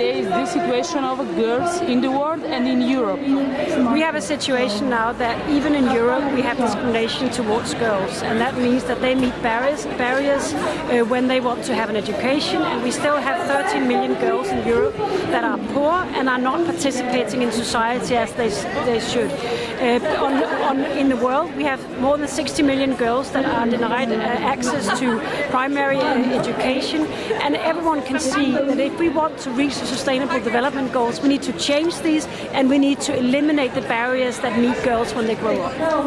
is the situation of girls in the world and in Europe? We have a situation now that even in Europe we have discrimination towards girls and that means that they meet barriers, barriers uh, when they want to have an education and we still have 13 million girls in Europe that are poor and are not participating in society as they, they should. Uh, on, on, in the world we have more than 60 million girls that are denied uh, access to primary uh, education and everyone can see that if we want to reach sustainable development goals we need to change these and we need to eliminate the barriers that meet girls when they grow up.